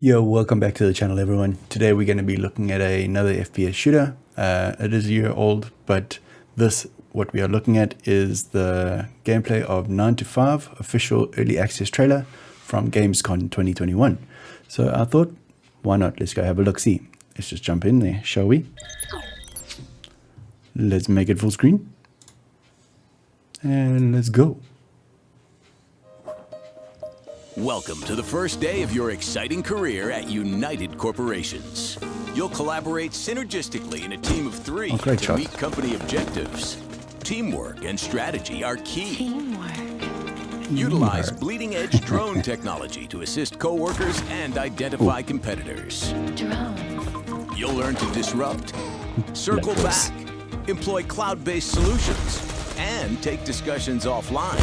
Yo, welcome back to the channel everyone. Today we're going to be looking at a, another FPS shooter. Uh, it is a year old, but this, what we are looking at is the gameplay of 9 to 5 official early access trailer from Gamescom 2021. So I thought, why not? Let's go have a look see. Let's just jump in there, shall we? Let's make it full screen. And let's go. Welcome to the first day of your exciting career at United Corporations. You'll collaborate synergistically in a team of three Oh, to shot. meet company objectives. Teamwork and strategy are key. Teamwork. Utilize bleeding-edge drone technology to assist coworkers and identify competitors. Drone. You'll learn to disrupt, circle Like back, employ cloud-based solutions, and take discussions offline.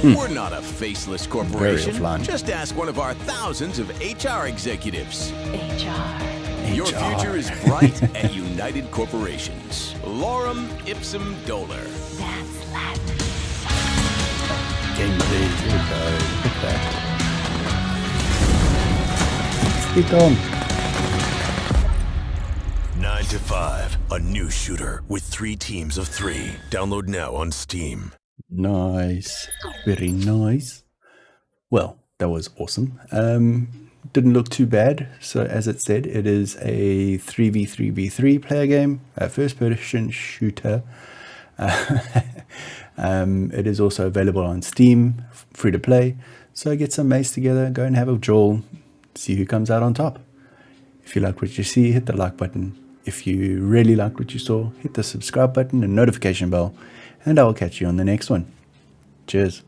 Hmm. We're not a faceless corporation. offline. Just ask one of our thousands of HR executives. HR. Your HR. future is bright at United Corporations. Lorem ipsum dolor. That's Latin. Gameplay, here we go. Look that. Keep going. 9 to 5, a new shooter with three teams of three. Download now on Steam. Nice. Very nice. Well, that was awesome. Um, didn't look too bad. So as it said, it is a 3v3v3 player game, a first person shooter. Uh, um, it is also available on Steam, free to play. So get some mates together, go and have a jaw, see who comes out on top. If you like what you see, hit the like button. If you really liked what you saw, hit the subscribe button and notification bell. And I will catch you on the next one. Cheers.